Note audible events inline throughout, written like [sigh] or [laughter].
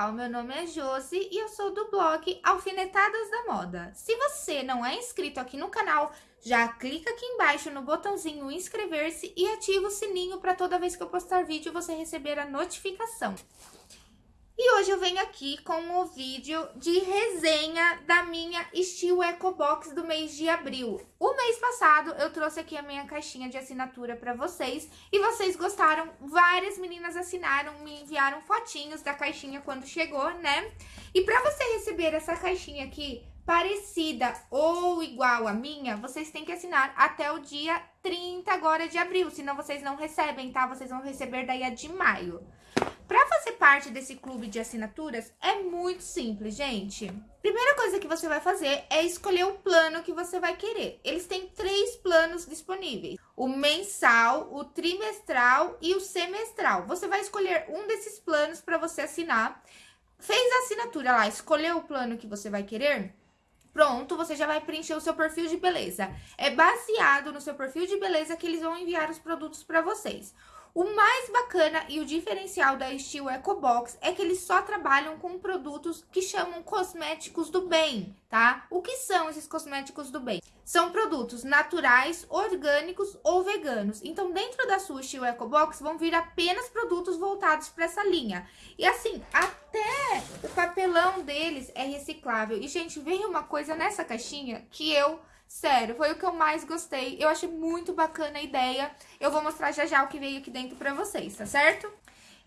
pessoal, meu nome é Josi e eu sou do blog Alfinetadas da Moda. Se você não é inscrito aqui no canal, já clica aqui embaixo no botãozinho inscrever-se e ativa o sininho para toda vez que eu postar vídeo você receber a notificação. E hoje eu venho aqui com o vídeo de resenha da minha Steel Eco Box do mês de abril. O mês passado eu trouxe aqui a minha caixinha de assinatura para vocês e vocês gostaram, várias meninas assinaram, me enviaram fotinhos da caixinha quando chegou, né? E para você receber essa caixinha aqui, parecida ou igual à minha, vocês têm que assinar até o dia 30 agora de abril, senão vocês não recebem, tá? Vocês vão receber daí a de maio. Para fazer parte desse clube de assinaturas, é muito simples, gente. Primeira coisa que você vai fazer é escolher o plano que você vai querer. Eles têm três planos disponíveis. O mensal, o trimestral e o semestral. Você vai escolher um desses planos para você assinar. Fez a assinatura lá, escolheu o plano que você vai querer? Pronto, você já vai preencher o seu perfil de beleza. É baseado no seu perfil de beleza que eles vão enviar os produtos para vocês. O mais bacana e o diferencial da Steel EcoBox é que eles só trabalham com produtos que chamam cosméticos do bem, tá? O que são esses cosméticos do bem? São produtos naturais, orgânicos ou veganos. Então, dentro da sua Steel EcoBox vão vir apenas produtos voltados para essa linha. E assim, até o papelão deles é reciclável. E, gente, veio uma coisa nessa caixinha que eu Sério, foi o que eu mais gostei. Eu achei muito bacana a ideia. Eu vou mostrar já já o que veio aqui dentro pra vocês, tá certo?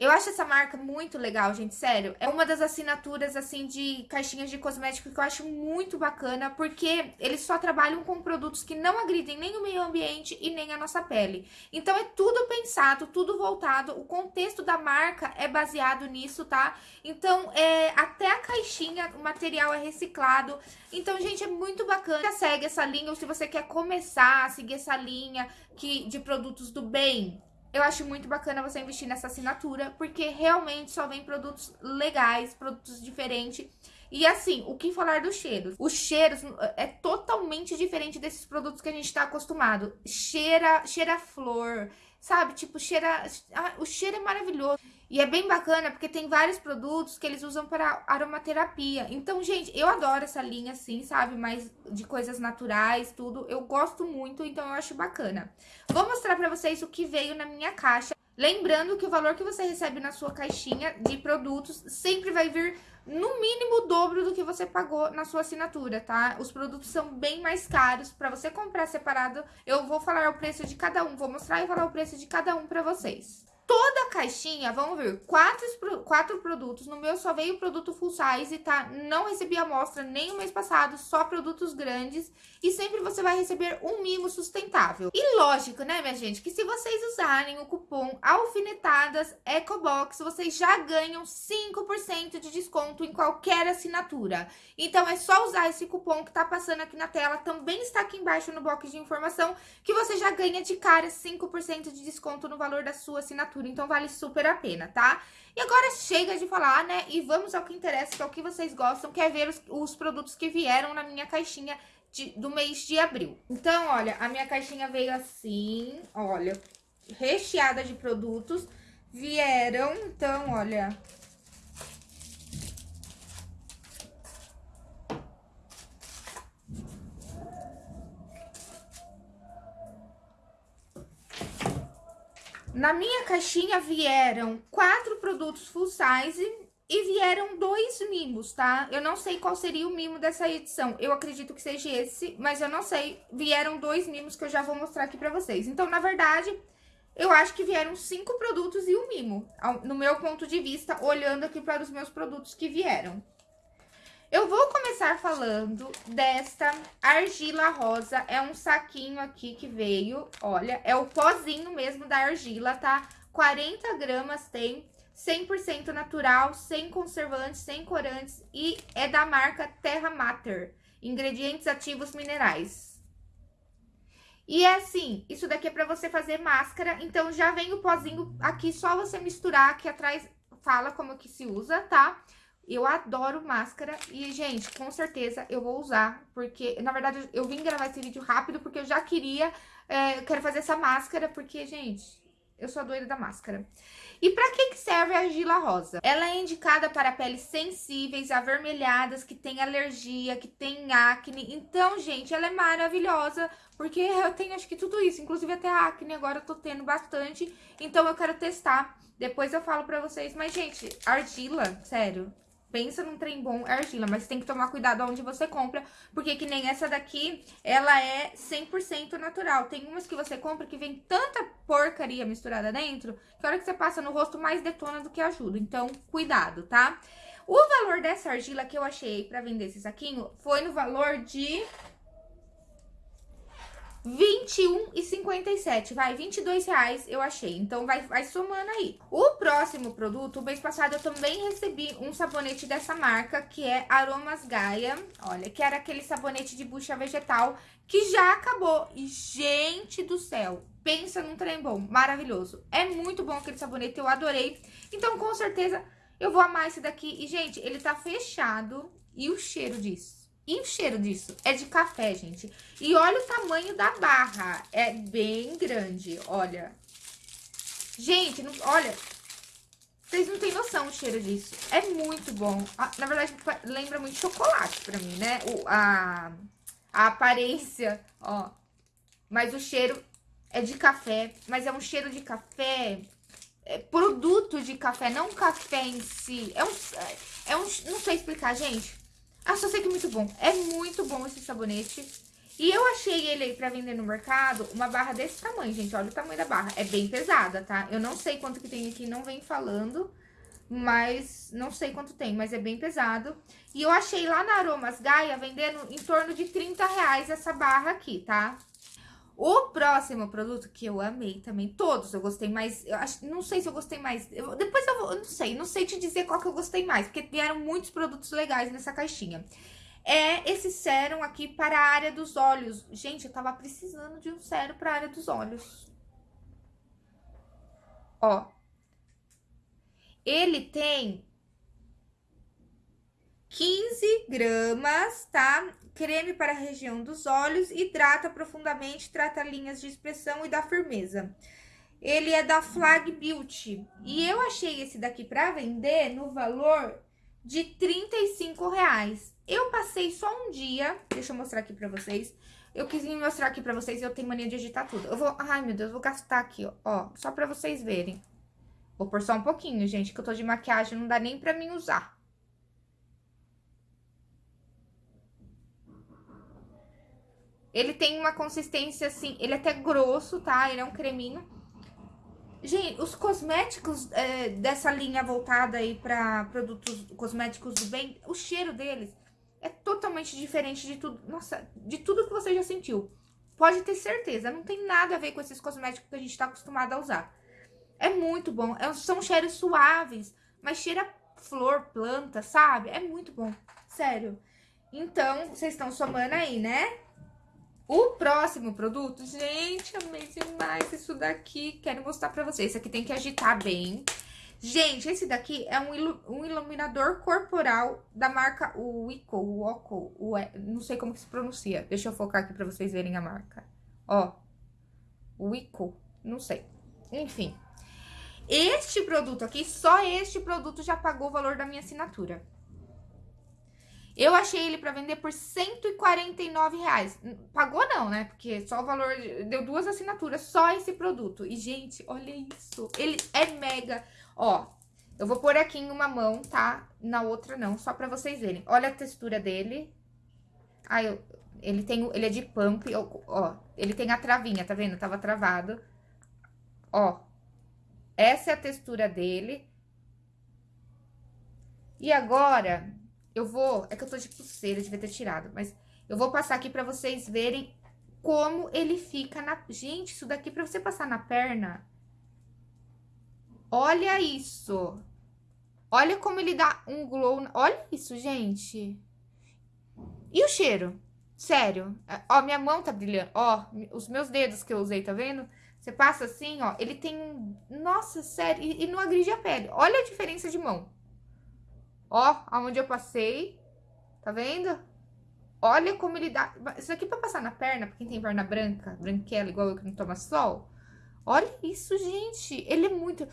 Eu acho essa marca muito legal, gente, sério. É uma das assinaturas, assim, de caixinhas de cosmético que eu acho muito bacana, porque eles só trabalham com produtos que não agridem nem o meio ambiente e nem a nossa pele. Então, é tudo pensado, tudo voltado, o contexto da marca é baseado nisso, tá? Então, é, até a caixinha, o material é reciclado. Então, gente, é muito bacana. Segue essa linha, ou se você quer começar a seguir essa linha que, de produtos do bem, eu acho muito bacana você investir nessa assinatura, porque realmente só vem produtos legais, produtos diferentes. E assim, o que falar dos cheiros? Os cheiros é totalmente diferente desses produtos que a gente tá acostumado. Cheira, cheira flor, sabe? Tipo, cheira... Ah, o cheiro é maravilhoso. E é bem bacana porque tem vários produtos que eles usam para aromaterapia. Então, gente, eu adoro essa linha assim, sabe? Mais de coisas naturais, tudo. Eu gosto muito, então eu acho bacana. Vou mostrar para vocês o que veio na minha caixa. Lembrando que o valor que você recebe na sua caixinha de produtos sempre vai vir no mínimo o dobro do que você pagou na sua assinatura, tá? Os produtos são bem mais caros. Para você comprar separado, eu vou falar o preço de cada um. Vou mostrar e falar o preço de cada um para vocês. Toda a caixinha, vamos ver, quatro, quatro produtos. No meu só veio produto full size, tá? Não recebi amostra nem o mês passado, só produtos grandes. E sempre você vai receber um mimo sustentável. E lógico, né, minha gente, que se vocês usarem o cupom Alfinetadas Ecobox, vocês já ganham 5% de desconto em qualquer assinatura. Então, é só usar esse cupom que tá passando aqui na tela, também está aqui embaixo no box de informação, que você já ganha de cara 5% de desconto no valor da sua assinatura assinatura, então vale super a pena, tá? E agora chega de falar, né? E vamos ao que interessa, que é o que vocês gostam, que é ver os, os produtos que vieram na minha caixinha de, do mês de abril. Então, olha, a minha caixinha veio assim, olha, recheada de produtos. Vieram, então, olha, Na minha caixinha vieram quatro produtos full size e vieram dois mimos, tá? Eu não sei qual seria o mimo dessa edição. Eu acredito que seja esse, mas eu não sei. Vieram dois mimos que eu já vou mostrar aqui pra vocês. Então, na verdade, eu acho que vieram cinco produtos e um mimo. No meu ponto de vista, olhando aqui para os meus produtos que vieram. Eu vou começar falando desta argila rosa. É um saquinho aqui que veio, olha, é o pozinho mesmo da argila, tá? 40 gramas tem, 100% natural, sem conservantes, sem corantes e é da marca Terra Mater. Ingredientes ativos minerais. E é assim, isso daqui é pra você fazer máscara, então já vem o pozinho aqui, só você misturar, aqui atrás fala como que se usa, tá? Eu adoro máscara e, gente, com certeza eu vou usar, porque, na verdade, eu vim gravar esse vídeo rápido porque eu já queria, é, eu quero fazer essa máscara, porque, gente, eu sou a doida da máscara. E para que, que serve a argila rosa? Ela é indicada para peles sensíveis, avermelhadas, que tem alergia, que tem acne. Então, gente, ela é maravilhosa, porque eu tenho acho que tudo isso, inclusive até acne agora eu tô tendo bastante. Então eu quero testar. Depois eu falo pra vocês. Mas, gente, argila, sério, pensa num trem bom, é argila, mas tem que tomar cuidado onde você compra, porque que nem essa daqui, ela é 100% natural. Tem umas que você compra que vem tanta porcaria misturada dentro, que a hora que você passa no rosto mais detona do que ajuda. Então, cuidado, tá? O valor dessa argila que eu achei pra vender esse saquinho foi no valor de 21,57, vai, 22 reais eu achei, então vai, vai somando aí. O próximo produto, o mês passado eu também recebi um sabonete dessa marca, que é Aromas Gaia, olha, que era aquele sabonete de bucha vegetal que já acabou. E, gente do céu, pensa num trem bom, maravilhoso. É muito bom aquele sabonete, eu adorei. Então, com certeza, eu vou amar esse daqui. E, gente, ele tá fechado e o cheiro disso e o cheiro disso é de café, gente. E olha o tamanho da barra. É bem grande, olha. Gente, não, olha. Vocês não têm noção o cheiro disso. É muito bom. Ah, na verdade, lembra muito chocolate pra mim, né? O, a, a aparência, ó. Mas o cheiro é de café. Mas é um cheiro de café... É produto de café, não café em si. É um... É um não sei explicar, gente. Ah, só sei que é muito bom. É muito bom esse sabonete. E eu achei ele aí pra vender no mercado, uma barra desse tamanho, gente. Olha o tamanho da barra. É bem pesada, tá? Eu não sei quanto que tem aqui, não vem falando. Mas não sei quanto tem, mas é bem pesado. E eu achei lá na Aromas Gaia vendendo em torno de 30 reais essa barra aqui, tá? O próximo produto que eu amei também, todos eu gostei mais, eu acho, não sei se eu gostei mais, eu, depois eu vou, não sei, não sei te dizer qual que eu gostei mais, porque vieram muitos produtos legais nessa caixinha. É esse sérum aqui para a área dos olhos. Gente, eu tava precisando de um sérum para a área dos olhos. Ó. Ele tem 15 gramas, tá? Creme para a região dos olhos, hidrata profundamente, trata linhas de expressão e dá firmeza. Ele é da Flag Beauty. E eu achei esse daqui para vender no valor de 35 reais. Eu passei só um dia, deixa eu mostrar aqui pra vocês. Eu quis mostrar aqui pra vocês, eu tenho mania de agitar tudo. Eu vou, ai meu Deus, vou gastar aqui, ó, ó, só pra vocês verem. Vou pôr só um pouquinho, gente, que eu tô de maquiagem, não dá nem pra mim usar. Ele tem uma consistência assim, ele é até grosso, tá? Ele é um creminho. Gente, os cosméticos é, dessa linha voltada aí pra produtos cosméticos do bem, o cheiro deles é totalmente diferente de tudo, nossa, de tudo que você já sentiu. Pode ter certeza, não tem nada a ver com esses cosméticos que a gente tá acostumado a usar. É muito bom, é, são cheiros suaves, mas cheira flor, planta, sabe? É muito bom, sério. Então, vocês estão somando aí, né? O próximo produto, gente, amei demais isso daqui. Quero mostrar pra vocês. Esse aqui tem que agitar bem. Gente, esse daqui é um, ilu um iluminador corporal da marca Wico, Woco, não sei como que se pronuncia. Deixa eu focar aqui pra vocês verem a marca. Ó, Wico, não sei. Enfim, este produto aqui, só este produto já pagou o valor da minha assinatura. Eu achei ele para vender por 149 reais. Pagou não, né? Porque só o valor... Deu duas assinaturas, só esse produto. E, gente, olha isso. Ele é mega... Ó, eu vou pôr aqui em uma mão, tá? Na outra não, só pra vocês verem. Olha a textura dele. Ah, eu... Ele tem... Ele é de pump, ó. Ele tem a travinha, tá vendo? Tava travado. Ó. Essa é a textura dele. E agora eu vou... É que eu tô de pulseira, devia ter tirado. Mas eu vou passar aqui pra vocês verem como ele fica na... Gente, isso daqui pra você passar na perna... Olha isso! Olha como ele dá um glow... Olha isso, gente! E o cheiro? Sério. Ó, minha mão tá brilhando. Ó, os meus dedos que eu usei, tá vendo? Você passa assim, ó, ele tem um... Nossa, sério, e, e não agride a pele. Olha a diferença de mão. Ó, aonde eu passei. Tá vendo? Olha como ele dá... Isso aqui pra passar na perna, pra quem tem perna branca, branquela, igual eu que não toma sol. Olha isso, gente. Ele é muito...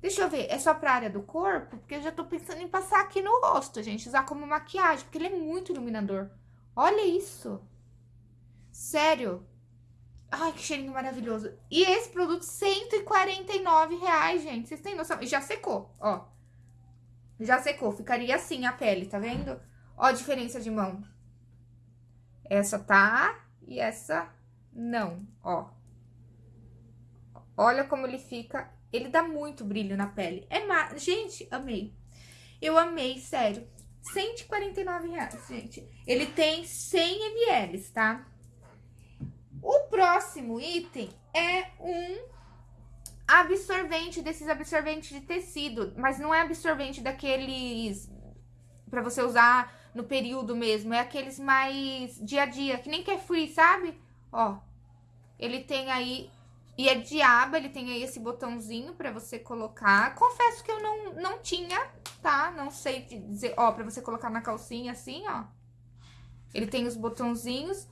Deixa eu ver, é só pra área do corpo? Porque eu já tô pensando em passar aqui no rosto, gente. Usar como maquiagem, porque ele é muito iluminador. Olha isso. Sério. Ai, que cheirinho maravilhoso. E esse produto, 149 reais, gente. Vocês têm noção? E já secou, ó. Já secou. Ficaria assim a pele, tá vendo? Ó a diferença de mão. Essa tá e essa não, ó. Olha como ele fica. Ele dá muito brilho na pele. É ma... Gente, amei. Eu amei, sério. 149 reais, gente. Ele tem 100 ml, tá? O próximo item é um absorvente, desses absorventes de tecido. Mas não é absorvente daqueles pra você usar no período mesmo. É aqueles mais dia a dia, que nem quer free, sabe? Ó, ele tem aí e é de aba, ele tem aí esse botãozinho pra você colocar. Confesso que eu não, não tinha, tá? Não sei dizer, ó, pra você colocar na calcinha assim, ó. Ele tem os botãozinhos.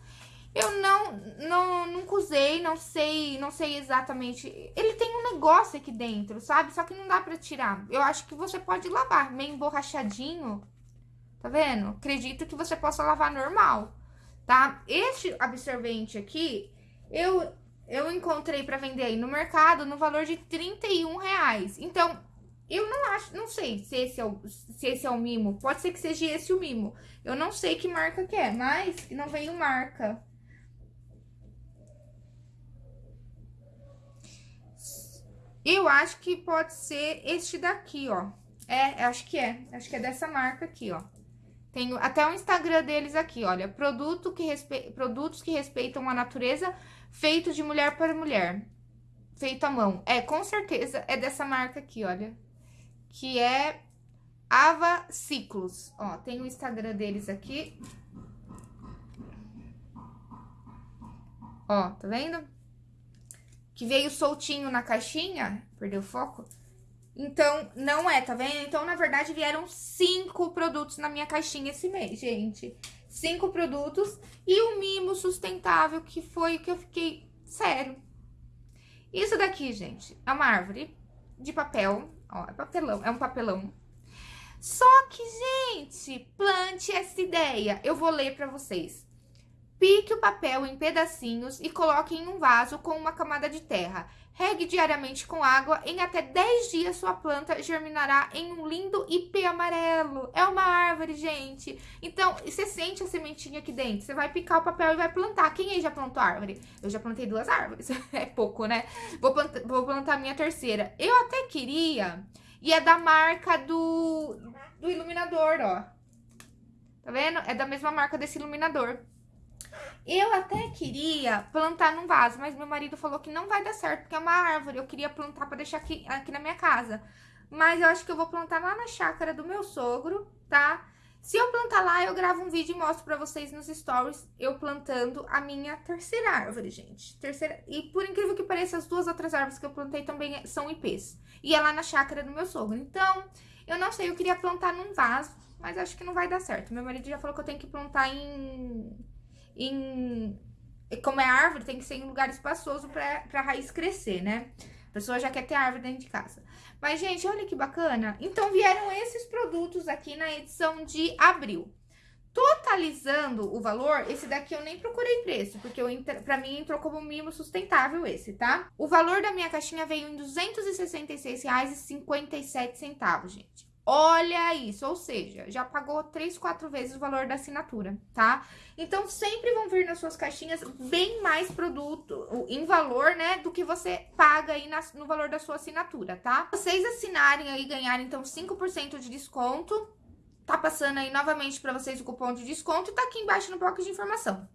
Eu não, não, nunca usei, não sei, não sei exatamente. Ele tem negócio aqui dentro, sabe? Só que não dá pra tirar. Eu acho que você pode lavar, meio emborrachadinho. Tá vendo? Acredito que você possa lavar normal, tá? Este absorvente aqui, eu eu encontrei para vender aí no mercado no valor de 31 reais. Então, eu não acho, não sei se esse, é o, se esse é o mimo. Pode ser que seja esse o mimo. Eu não sei que marca que é, mas não veio marca. Eu acho que pode ser este daqui, ó. É, acho que é. Acho que é dessa marca aqui, ó. Tenho até o Instagram deles aqui, olha. Produto que respe... Produtos que respeitam a natureza feito de mulher para mulher. Feito à mão. É, com certeza é dessa marca aqui, olha. Que é Ava Ciclos. Ó, tem o Instagram deles aqui. Ó, tá vendo? Que veio soltinho na caixinha. Perdeu o foco? Então, não é, tá vendo? Então, na verdade, vieram cinco produtos na minha caixinha esse mês, gente. Cinco produtos e o mimo sustentável, que foi o que eu fiquei... Sério. Isso daqui, gente, é uma árvore de papel. Ó, é papelão, é um papelão. Só que, gente, plante essa ideia. Eu vou ler pra vocês. Pique o papel em pedacinhos e coloque em um vaso com uma camada de terra. Regue diariamente com água. Em até 10 dias, sua planta germinará em um lindo ipê amarelo. É uma árvore, gente. Então, você sente a sementinha aqui dentro. Você vai picar o papel e vai plantar. Quem aí já plantou árvore? Eu já plantei duas árvores. [laughs] é pouco, né? Vou plantar, vou plantar minha terceira. Eu até queria... E é da marca do, do iluminador, ó. Tá vendo? É da mesma marca desse iluminador. Eu até queria plantar num vaso, mas meu marido falou que não vai dar certo, porque é uma árvore. Eu queria plantar pra deixar aqui, aqui na minha casa. Mas eu acho que eu vou plantar lá na chácara do meu sogro, tá? Se eu plantar lá, eu gravo um vídeo e mostro pra vocês nos stories eu plantando a minha terceira árvore, gente. Terceira... E por incrível que pareça, as duas outras árvores que eu plantei também são ipês. E é lá na chácara do meu sogro. Então, eu não sei, eu queria plantar num vaso, mas acho que não vai dar certo. Meu marido já falou que eu tenho que plantar em em... Como é árvore, tem que ser em lugar espaçoso pra, pra raiz crescer, né? A pessoa já quer ter árvore dentro de casa. Mas, gente, olha que bacana. Então, vieram esses produtos aqui na edição de abril. Totalizando o valor, esse daqui eu nem procurei preço, porque eu, pra mim entrou como mimo sustentável esse, tá? O valor da minha caixinha veio em R$ 266,57, gente. Olha isso, ou seja, já pagou três, quatro vezes o valor da assinatura, tá? Então, sempre vão vir nas suas caixinhas bem mais produto em valor, né, do que você paga aí na, no valor da sua assinatura, tá? Vocês assinarem aí, ganharem, então, 5% de desconto, tá passando aí novamente para vocês o cupom de desconto e tá aqui embaixo no bloco de informação.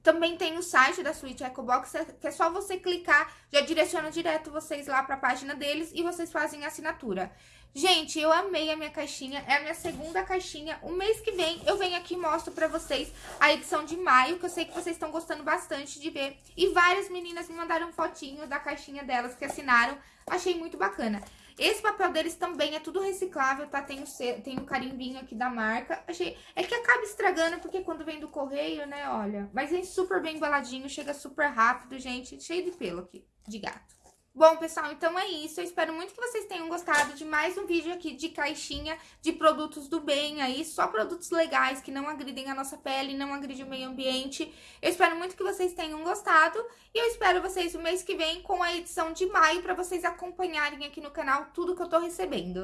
Também tem o site da Switch EcoBox, que é só você clicar, já direciona direto vocês lá para a página deles e vocês fazem a assinatura. Gente, eu amei a minha caixinha, é a minha segunda caixinha. O mês que vem eu venho aqui e mostro pra vocês a edição de maio, que eu sei que vocês estão gostando bastante de ver. E várias meninas me mandaram fotinho da caixinha delas que assinaram, achei muito bacana. Esse papel deles também é tudo reciclável, tá? Tem o, tem o carimbinho aqui da marca. Achei... É que acaba estragando, porque quando vem do correio, né, olha... Mas vem super bem embaladinho, chega super rápido, gente. Cheio de pelo aqui, de gato. Bom, pessoal, então é isso. Eu espero muito que vocês tenham gostado de mais um vídeo aqui de caixinha de produtos do bem aí. Só produtos legais que não agridem a nossa pele, não agridem o meio ambiente. Eu espero muito que vocês tenham gostado. E eu espero vocês o mês que vem com a edição de maio para vocês acompanharem aqui no canal tudo que eu tô recebendo.